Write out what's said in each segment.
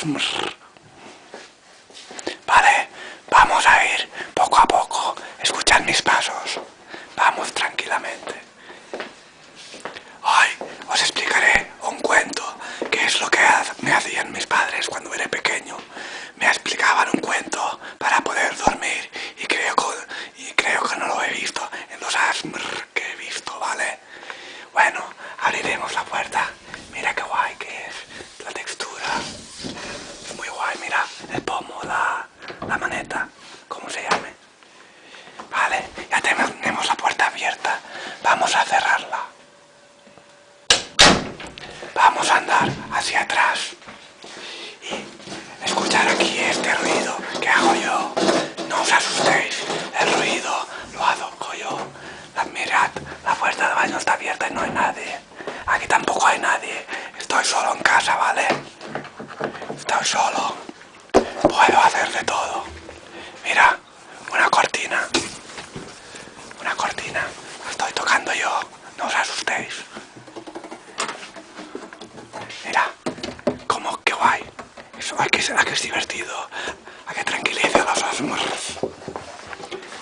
Ашмр. Vamos a cerrarla. Vamos a andar hacia atrás. Y escuchar aquí este ruido que hago yo. No os asustéis, el ruido lo hago yo. Mirad, la puerta del baño está abierta y no hay nadie. Aquí tampoco hay nadie. Estoy solo en casa, ¿vale? Estoy solo. Puedo hacer de todo. Mira, una cortina. Una cortina. estoy tocando yo. No os asustéis. Mira, como que guay. Eso, que es divertido. A que tranquiliza a los osmos.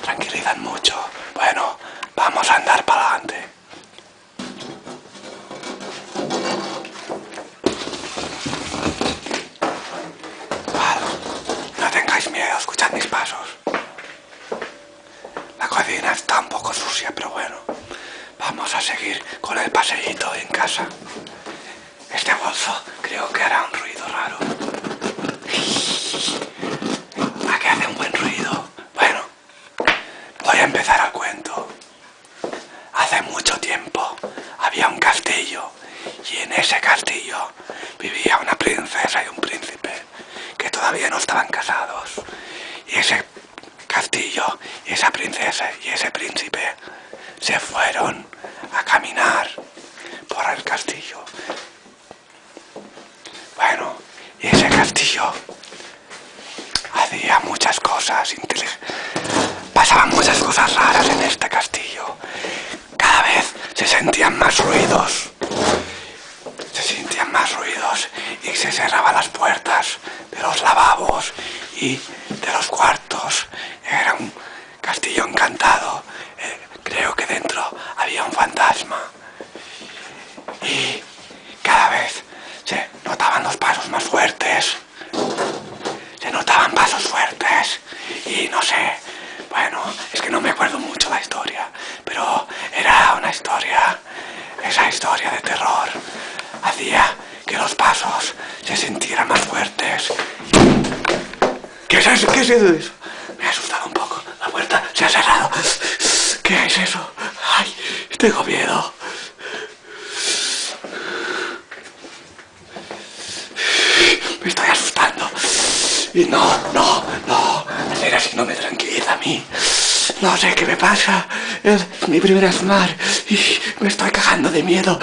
Tranquilizan mucho. Bueno, vamos a andar para adelante. No tengáis miedo, escuchad mis pasos. La cocina está un poco sucia, pero bueno. Vamos a seguir con el paseíto en casa. Este bolso creo que hará un ruido raro. ¿A que hace un buen ruido? Bueno, voy a empezar el cuento. Hace mucho tiempo había un castillo y en ese castillo vivía una princesa y un príncipe que todavía no estaban casados. Y ese castillo y esa princesa y ese príncipe se fueron a caminar por el castillo. Bueno, y ese castillo hacía muchas cosas Pasaban muchas cosas raras en este castillo. Cada vez se sentían más ruidos. Se sentían más ruidos y se cerraban las puertas de los lavabos y de los cuartos. Era un castillo encantado. Eh, creo que dentro había un fantasma cada vez se notaban los pasos más fuertes. Se notaban pasos fuertes. Y no sé, bueno, es que no me acuerdo mucho la historia. Pero era una historia, esa historia de terror. Hacía que los pasos se sintieran más fuertes. ¿Qué es eso? ¿Qué es eso? Me ha asustado un poco. La puerta se ha cerrado. ¿Qué es eso? Ay, tengo miedo. Me estoy asustando. Y no, no, no. Hacer así no me tranquiliza a mí. No sé qué me pasa. Es mi primera asmar y me estoy cagando de miedo.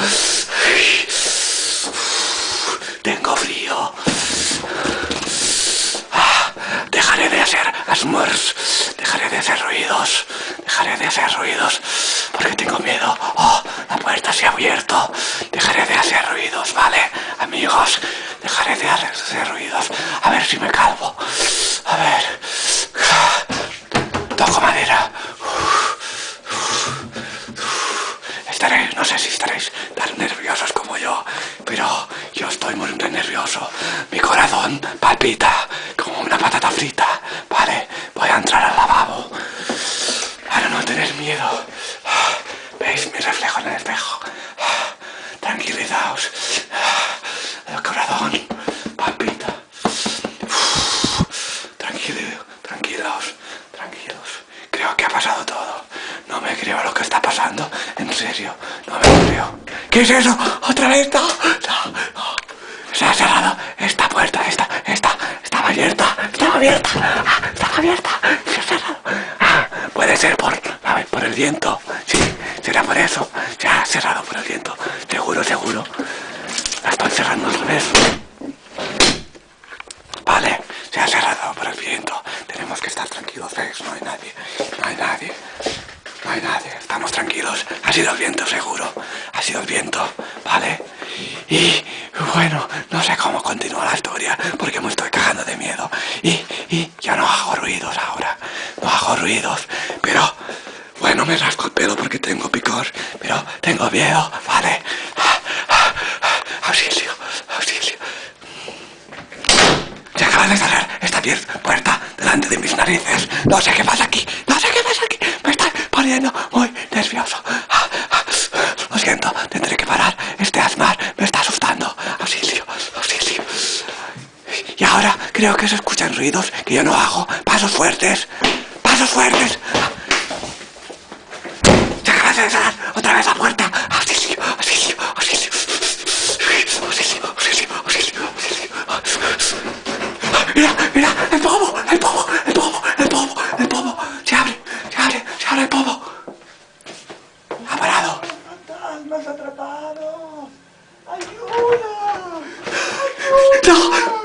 Tengo frío. Ah, dejaré de Dejaré de hacer ruidos. Dejaré de hacer ruidos porque tengo miedo. Oh, la puerta se ha abierto. Dejaré de hacer ruidos, ¿vale? Amigos, dejaré de hacer ruidos. A ver si me calvo. A ver. Toco madera. Estaréis, no sé si estaréis tan nerviosos como yo, pero yo estoy muy nervioso. Mi corazón palpita como una patata frita. Vale, voy a entrar al lavabo. Para no tener miedo. ¿Veis mi reflejo en el espejo? Tranquilizaos. El corazón palpita. Tranquilo, tranquilos, tranquilos. Creo que ha pasado todo. No me creo lo que está pasando. No me creo. ¿Qué es eso? ¿Otra vez? No, no, Se ha cerrado esta puerta, esta, esta, estaba abierta, estaba abierta, ah, estaba abierta, se ha cerrado. Ah, puede ser por, por el viento, sí, será por eso. Se ha cerrado por el viento, seguro, seguro. La estoy cerrando al revés. Vale, se ha cerrado por el viento. Tenemos que estar tranquilos, ¿ves? No hay nadie, no hay nadie. No estamos tranquilos. Ha sido el viento, seguro. Ha sido el viento, ¿vale? Y bueno, no sé cómo continúa la historia porque me estoy cagando de miedo. Y, y yo no hago ruidos ahora. No hago ruidos, pero bueno, me rasco el pelo porque tengo picor, pero tengo miedo, ¿vale? Auxilio, auxilio. Se acaba de cerrar esta puerta delante de mis narices. No sé qué pasa aquí muy nervioso. Lo siento, tendré que parar. Este asmar me está asustando. Auxilio, auxilio. Y ahora creo que se escuchan ruidos que yo no hago. Pasos fuertes, pasos fuertes. Se acaba de cerrar otra vez la puerta. Auxilio, auxilio, auxilio. Auxilio, auxilio, auxilio, auxilio. Mira, mira, el pomo, el pomo, el pomo, el pomo, el pomo. Se abre, se abre, se abre el pomo. Ha parado. ¡Fantasmas atrapados! ¡Ayuda! No, no.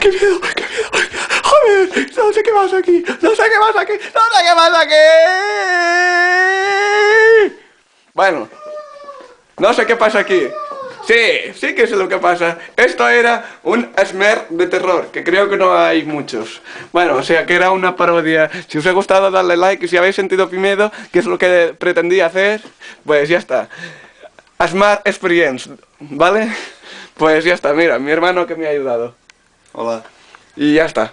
¡Qué miedo, qué miedo! ¡Joder! No sé qué pasa aquí, no sé qué pasa aquí, no sé qué pasa aquí. Bueno, no sé qué pasa aquí. Sí, sí que sé lo que pasa. Esto era un Smer de terror, que creo que no hay muchos. Bueno, o sea que era una parodia. Si os ha gustado, darle like. Y si habéis sentido miedo, que es lo que pretendía hacer, pues ya está. Asmar Experience, ¿vale? Pues ya está, mira, mi hermano que me ha ayudado. Hola. Y ya está.